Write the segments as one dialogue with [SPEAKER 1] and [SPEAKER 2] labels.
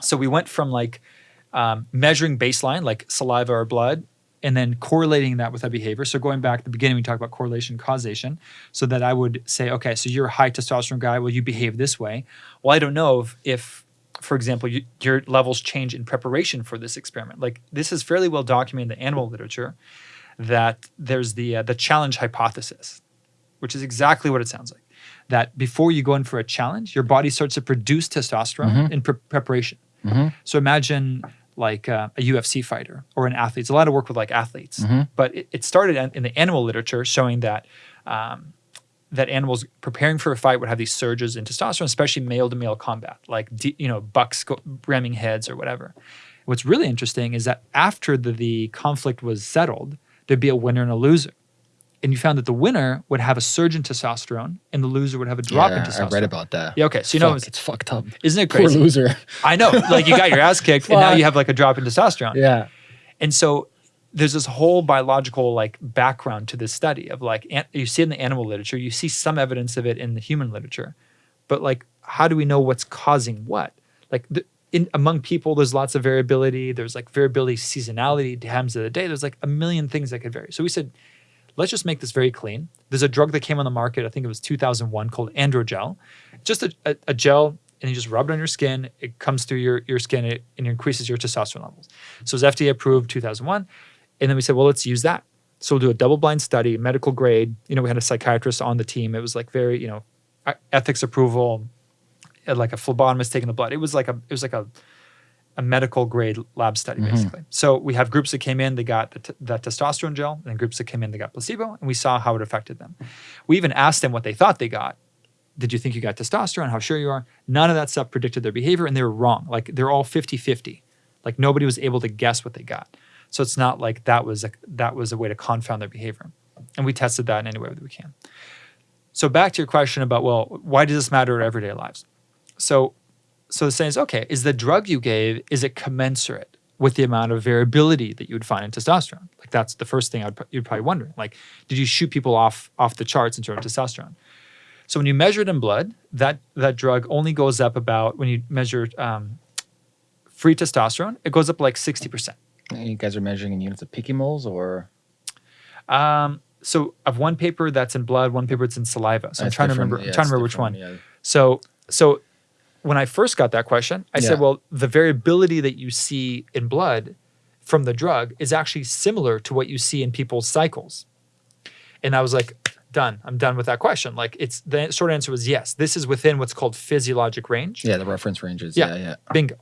[SPEAKER 1] So we went from like um, measuring baseline, like saliva or blood, and then correlating that with a behavior. So going back to the beginning, we talked about correlation causation. So that I would say, okay, so you're a high testosterone guy. Well, you behave this way. Well, I don't know if, if for example, you, your levels change in preparation for this experiment. Like this is fairly well documented in the animal literature that there's the uh, the challenge hypothesis, which is exactly what it sounds like. That before you go in for a challenge, your body starts to produce testosterone
[SPEAKER 2] Mhm.
[SPEAKER 1] in pre- preparation.
[SPEAKER 2] Mhm.
[SPEAKER 1] So imagine like uh, a UFC fighter or an athlete. It's a lot of work with like athletes,
[SPEAKER 2] Mhm.
[SPEAKER 1] but it, it started in, in the animal literature showing that um, that animals preparing for a fight would have these surges in testosterone, especially male to male combat, like you know bucks go, ramming heads or whatever. What's really interesting is that after the, the conflict was settled, there'd be a winner and a loser. And you found that the winner would have a surge in testosterone and the loser would have a drop in
[SPEAKER 2] Yeah,
[SPEAKER 1] testosterone.
[SPEAKER 2] I read about that.
[SPEAKER 1] Yeah, okay. So you know, it's,
[SPEAKER 2] it's fucked up.
[SPEAKER 1] isn't it
[SPEAKER 2] Poor
[SPEAKER 1] crazy?
[SPEAKER 2] loser.
[SPEAKER 1] I know. Like you got your ass kicked and now you have like a drop in testosterone.
[SPEAKER 2] Yeah.
[SPEAKER 1] And so there's this whole biological like background to this study of like you see it in the animal literature, you see some evidence of it in the human literature, but like how do we know what's causing what? Like the, in among people, there's lots of variability. There's like variability, seasonality, times of the day. There's like a million things that could vary. So we said, let's just make this very clean. There's a drug that came on the market, I think it was 2001, called Androgel. Just a, a, a gel, and you just rub it on your skin. It comes through your, your skin it, and it increases your testosterone levels. So it was FDA approved 2001. And then we said, well, let's use that. So we'll do a double blind study, medical grade. You know, we had a psychiatrist on the team. It was like very, you know, ethics approval, like a phlebotomist taking the blood. It was like a, it was like a, a medical grade lab study
[SPEAKER 2] Mhm.
[SPEAKER 1] basically. So we have groups that came in, they got the, t- the testosterone gel, and groups that came in, they got placebo, and we saw how it affected them. We even asked them what they thought they got. Did you think you got testosterone? How sure you are? None of that stuff predicted their behavior, and they were wrong. Like they're all 50 50. Like nobody was able to guess what they got. So it's not like that was a, that was a way to confound their behavior. And we tested that in any way that we can. So back to your question about, well, why does this matter in everyday lives? So so the saying is, okay, is the drug you gave, is it commensurate with the amount of variability that you would find in testosterone? Like that's the first thing I'd, you'd probably wondering. Like, did you shoot people off off the charts in terms of testosterone? So when you measure it in blood, that that drug only goes up about when you measure um, free testosterone, it goes up like sixty percent.
[SPEAKER 2] And You guys are measuring in units of picomoles or
[SPEAKER 1] Um, so of one paper that's in blood, one paper that's in saliva. So I'm trying to remember.
[SPEAKER 2] Yeah,
[SPEAKER 1] I'm trying to remember which one.
[SPEAKER 2] Yeah.
[SPEAKER 1] So so when I first got that question, I
[SPEAKER 2] Yeah.
[SPEAKER 1] said, well, the variability that you see in blood from the drug is actually similar to what you see in people's cycles. And I was like, done. I'm done with that question. Like it's the short answer was yes. This is within what's called physiologic range.
[SPEAKER 2] Yeah, the reference ranges.
[SPEAKER 1] Yeah.
[SPEAKER 2] Yeah, yeah.
[SPEAKER 1] Bingo.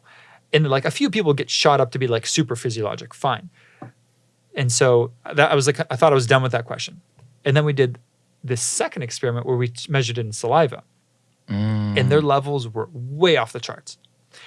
[SPEAKER 1] And like a few people get shot up to be like super physiologic. Fine. And so uh, that I was like, I thought I was done with that question. And then we did this second experiment where we measured it in saliva
[SPEAKER 2] Mm.
[SPEAKER 1] and their levels were way off the charts.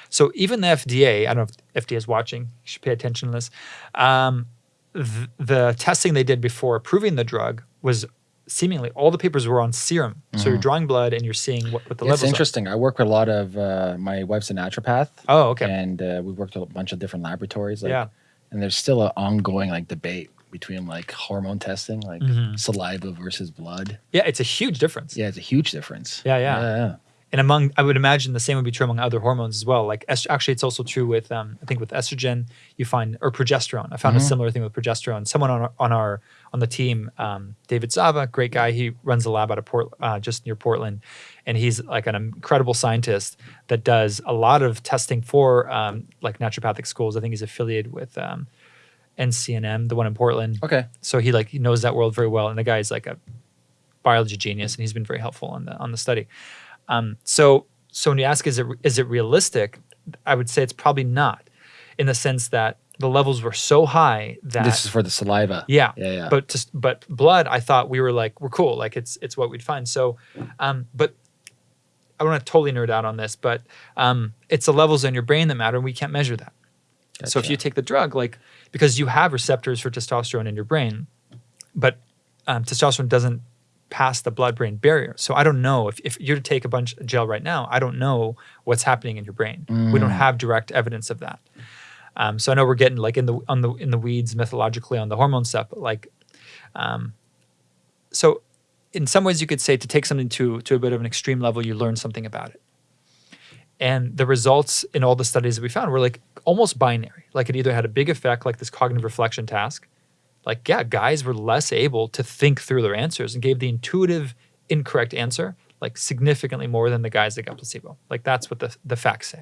[SPEAKER 1] So even the FDA, I don't know if FDA is watching, you should pay attention to this. Um, th- the testing they did before approving the drug was seemingly all the papers were on serum. So you're drawing blood and you're seeing what, what the
[SPEAKER 2] Mm-hmm.
[SPEAKER 1] levels
[SPEAKER 2] it's
[SPEAKER 1] are.
[SPEAKER 2] interesting. I work with a lot of uh, my wife's a naturopath.
[SPEAKER 1] Oh, okay.
[SPEAKER 2] And uh, we've worked with a bunch of different laboratories. Like,
[SPEAKER 1] Yeah.
[SPEAKER 2] And there's still an ongoing like debate between like hormone testing, like
[SPEAKER 1] Mhm.
[SPEAKER 2] saliva versus blood.
[SPEAKER 1] Yeah, it's a huge difference.
[SPEAKER 2] Yeah, it's a huge difference.
[SPEAKER 1] Yeah, yeah.
[SPEAKER 2] yeah, yeah.
[SPEAKER 1] and among i would imagine the same would be true among other hormones as well like actually it's also true with um, i think with estrogen you find or progesterone i found a
[SPEAKER 2] Mhm.
[SPEAKER 1] similar thing with progesterone someone on our on our on the team um, david zava great guy he runs a lab out of port uh, just near portland and he's like an incredible scientist that does a lot of testing for um, like naturopathic schools i think he's affiliated with um, ncnm the one in portland
[SPEAKER 2] Okay.
[SPEAKER 1] so he like he knows that world very well and the guy is like a biology genius and he's been very helpful on the on the study um, so so when you ask is it is it realistic i would say it's probably not in the sense that the levels were so high that
[SPEAKER 2] This is for the saliva.
[SPEAKER 1] yeah
[SPEAKER 2] Yeah, yeah.
[SPEAKER 1] but just but blood i thought we were like we're cool like it's it's what we'd find so um but i want to totally nerd out on this but um it's the levels in your brain that matter and we can't measure that so if you take the drug, like because you have receptors for testosterone in your brain, but um, testosterone doesn't pass the blood-brain barrier. So I don't know if, if you're to take a bunch of gel right now, I don't know what's happening in your brain. We don't
[SPEAKER 2] Mm.
[SPEAKER 1] have direct evidence of that. Um, so I know we're getting like in the on the in the weeds methodologically on the hormone stuff, but like, um, so in some ways you could say to take something to to a bit of an extreme level, you learn something about it. And the results in all the studies that we found were like almost binary. Like it either had a big effect, like this cognitive reflection task. Like, yeah, guys were less able to think through their answers and gave the intuitive incorrect answer like significantly more than the guys that got placebo. Like that's what the, the facts say.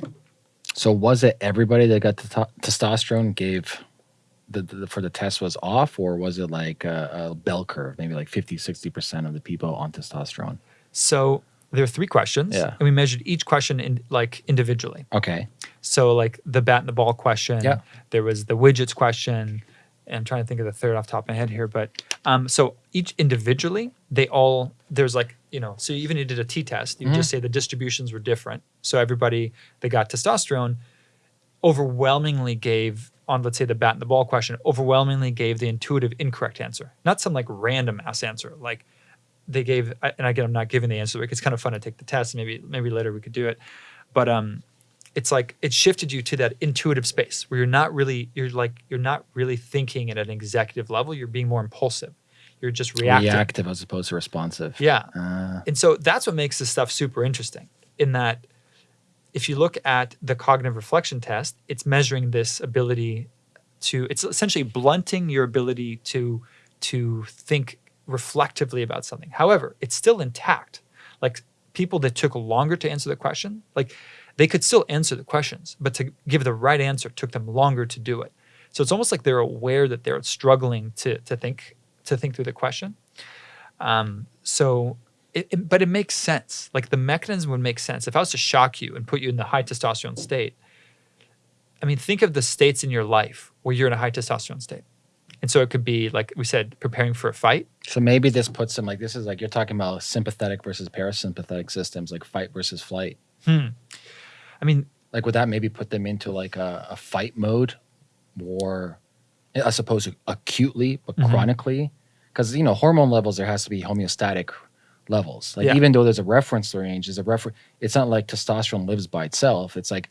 [SPEAKER 2] So was it everybody that got the testosterone gave the, the, for the test was off, or was it like a, a bell curve, maybe like 50, 60% of the people on testosterone?
[SPEAKER 1] So there are three questions,
[SPEAKER 2] Yeah.
[SPEAKER 1] and we measured each question in like individually.
[SPEAKER 2] Okay.
[SPEAKER 1] So like the bat and the ball question.
[SPEAKER 2] Yeah.
[SPEAKER 1] There was the widgets question. And I'm trying to think of the third off the top of my head here, but um, so each individually, they all there's like you know, so even you did a T test, you
[SPEAKER 2] Mhm.
[SPEAKER 1] just say the distributions were different. So everybody that got testosterone overwhelmingly gave on let's say the bat and the ball question overwhelmingly gave the intuitive incorrect answer, not some like random ass answer like they gave and again i'm not giving the answer like it's kind of fun to take the test maybe maybe later we could do it. But um it's like it shifted you to that intuitive space where you're not really you're like you're not really thinking at an executive level you're being more impulsive. You're just reacting.
[SPEAKER 2] Reactive as opposed to responsive.
[SPEAKER 1] yeah.
[SPEAKER 2] Uh,
[SPEAKER 1] and so that's what makes this stuff super interesting in that if you look at the cognitive reflection test, it's measuring this ability to it's essentially blunting your ability to to think reflectively about something. However, it's still intact. Like people that took longer to answer the question, like they could still answer the questions, but to give the right answer took them longer to do it. So it's almost like they're aware that they're struggling to to think to think through the question. Um, so, it, it- but it makes sense. Like the mechanism would make sense. If I was to shock you and put you in the high testosterone state, I mean, think of the states in your life where you're in a high testosterone state. And so it could be, like we said, preparing for a fight.
[SPEAKER 2] so maybe this puts them like this is like you're talking about sympathetic versus parasympathetic systems, like fight versus flight.
[SPEAKER 1] Hmm. I mean,
[SPEAKER 2] Like would that maybe put them into like a, a fight mode more I suppose acutely but
[SPEAKER 1] Mhm.
[SPEAKER 2] chronically? Because you know, hormone levels there has to be homeostatic levels. Like
[SPEAKER 1] Yeah.
[SPEAKER 2] even though there's a reference range, there's a refer it's not like testosterone lives by itself. It's like,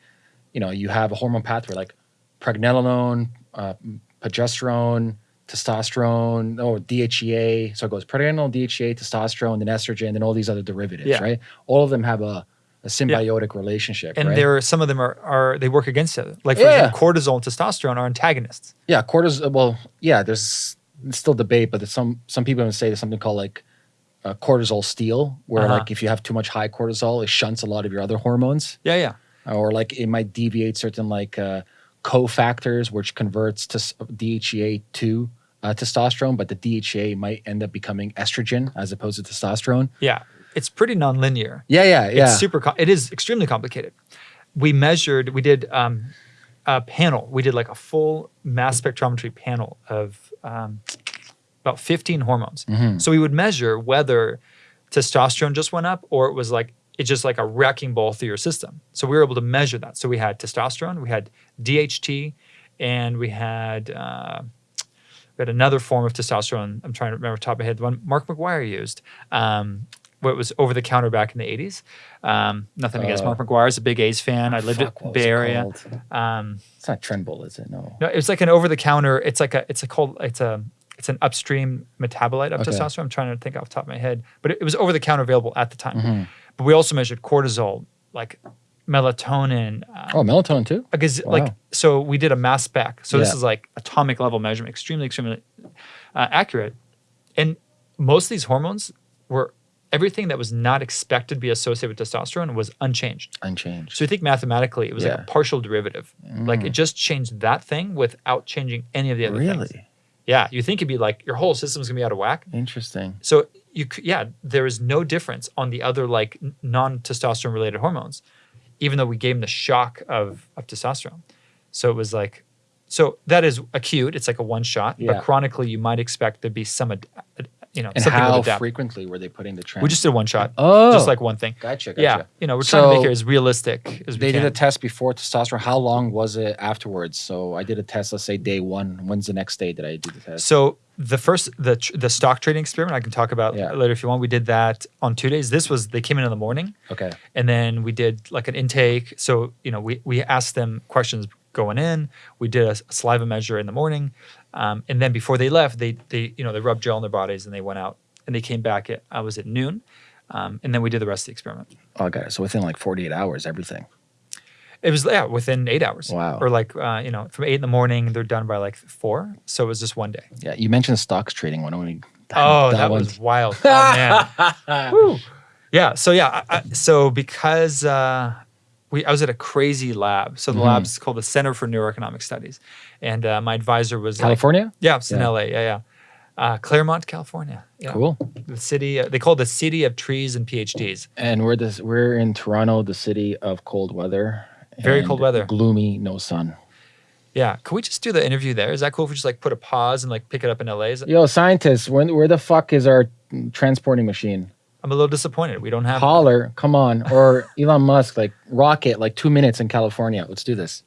[SPEAKER 2] you know, you have a hormone pathway like pregnenolone, uh, progesterone, testosterone, or DHEA. So it goes pregnenolone, DHEA, testosterone, then estrogen, then all these other derivatives,
[SPEAKER 1] Yeah.
[SPEAKER 2] right? All of them have a, a symbiotic relationship.
[SPEAKER 1] and
[SPEAKER 2] right?
[SPEAKER 1] there are some of them are, are they work against each other. Like for
[SPEAKER 2] Yeah.
[SPEAKER 1] example, cortisol and testosterone are antagonists.
[SPEAKER 2] Yeah, cortisol. Well, yeah, there's still debate, but there's some some people would say there's something called like uh, cortisol steal, where
[SPEAKER 1] Uh-huh.
[SPEAKER 2] like if you have too much high cortisol, it shunts a lot of your other hormones,
[SPEAKER 1] Yeah, yeah.
[SPEAKER 2] or like it might deviate certain like uh, cofactors, which converts to DHEA to uh, testosterone, but the DHEA might end up becoming estrogen as opposed to testosterone.
[SPEAKER 1] Yeah. It's pretty nonlinear.
[SPEAKER 2] Yeah, yeah, yeah.
[SPEAKER 1] It's super. It is extremely complicated. We measured. We did um, a panel. We did like a full mass spectrometry panel of um, about 15 hormones.
[SPEAKER 2] Mhm.
[SPEAKER 1] So we would measure whether testosterone just went up or it was like it's just like a wrecking ball through your system. So we were able to measure that. So we had testosterone, we had DHT, and we had uh, we had another form of testosterone. I'm trying to remember off top of my head. The one Mark McGwire used. Um, what was over the counter back in the 80s. Um, nothing against
[SPEAKER 2] Uh,
[SPEAKER 1] Mark McGwire. I was a big A's fan. I lived in Bay
[SPEAKER 2] it
[SPEAKER 1] Area. Um,
[SPEAKER 2] It's not Trenbol, is it? No.
[SPEAKER 1] no, it's like an over the counter. It's like a it's a cold it's a it's an upstream metabolite of
[SPEAKER 2] Okay.
[SPEAKER 1] testosterone. I'm trying to think off the top of my head, but it, it was over the counter available at the time.
[SPEAKER 2] Mhm.
[SPEAKER 1] But we also measured cortisol, like melatonin. Uh,
[SPEAKER 2] Oh, melatonin too.
[SPEAKER 1] Because
[SPEAKER 2] wow.
[SPEAKER 1] like so we did a mass spec. So this is like atomic level measurement, extremely extremely uh, accurate. And most of these hormones were everything that was not expected to be associated with testosterone was unchanged.
[SPEAKER 2] Unchanged.
[SPEAKER 1] So you think mathematically, it was like a partial derivative. Like it just changed that thing without changing any of the other things.
[SPEAKER 2] really
[SPEAKER 1] Yeah, you think it'd be like your whole system's gonna be out of whack.
[SPEAKER 2] interesting.
[SPEAKER 1] So you, yeah, there is no difference on the other like non-testosterone related hormones, even though we gave them the shock of of testosterone. So it was like, so that is acute. It's like a one shot,
[SPEAKER 2] Yeah.
[SPEAKER 1] but chronically you might expect there'd be some, ad, ad- you know,
[SPEAKER 2] And
[SPEAKER 1] something
[SPEAKER 2] how frequently were they putting the trend?
[SPEAKER 1] We just did one shot,
[SPEAKER 2] oh,
[SPEAKER 1] just like one thing.
[SPEAKER 2] gotcha, gotcha.
[SPEAKER 1] Yeah, you know, we're trying to make it as realistic as we
[SPEAKER 2] They
[SPEAKER 1] can.
[SPEAKER 2] did a test before testosterone. How long was it afterwards? So I did a test. Let's say day one. When's the next day that I do the test?
[SPEAKER 1] So the first the the stock trading experiment I can talk about
[SPEAKER 2] Yeah.
[SPEAKER 1] later if you want. We did that on two days. This was they came in in the morning,
[SPEAKER 2] okay.
[SPEAKER 1] and then we did like an intake. So you know we we asked them questions going in. We did a saliva measure in the morning, um, and then before they left, they they you know they rubbed gel on their bodies and they went out and they came back at I was at noon, um, and then we did the rest of the experiment.
[SPEAKER 2] Oh, got it. So within like 48 hours, everything.
[SPEAKER 1] It was yeah within eight hours.
[SPEAKER 2] Wow.
[SPEAKER 1] Or like uh, you know from eight in the morning they're done by like four. So it was just one day.
[SPEAKER 2] Yeah, you mentioned stocks trading. Why don't we?
[SPEAKER 1] Oh, that,
[SPEAKER 2] one's-
[SPEAKER 1] was wild. Oh man. Woo. Yeah. So yeah. I, I, so because uh, we, I was at a crazy lab. So the
[SPEAKER 2] Mhm.
[SPEAKER 1] lab's called the Center for Neuroeconomic Studies, and uh, my advisor was like,
[SPEAKER 2] California.
[SPEAKER 1] yeah, it's in
[SPEAKER 2] Yeah.
[SPEAKER 1] LA. Yeah, yeah. Uh, Claremont, California. Yeah.
[SPEAKER 2] Cool.
[SPEAKER 1] The city. Uh, they call it the city of trees and PhDs.
[SPEAKER 2] And we're this. We're in Toronto, the city of cold weather.
[SPEAKER 1] Very cold weather.
[SPEAKER 2] Gloomy, no sun.
[SPEAKER 1] Yeah. Can we just do the interview there? Is that cool if we just like put a pause and like pick it up in LA? Is it,
[SPEAKER 2] Yo, scientists, when, where the fuck is our transporting machine?
[SPEAKER 1] I'm a little disappointed. We don't have.
[SPEAKER 2] Holler, come on. Or Elon Musk, like rocket, like two minutes in California. Let's do this.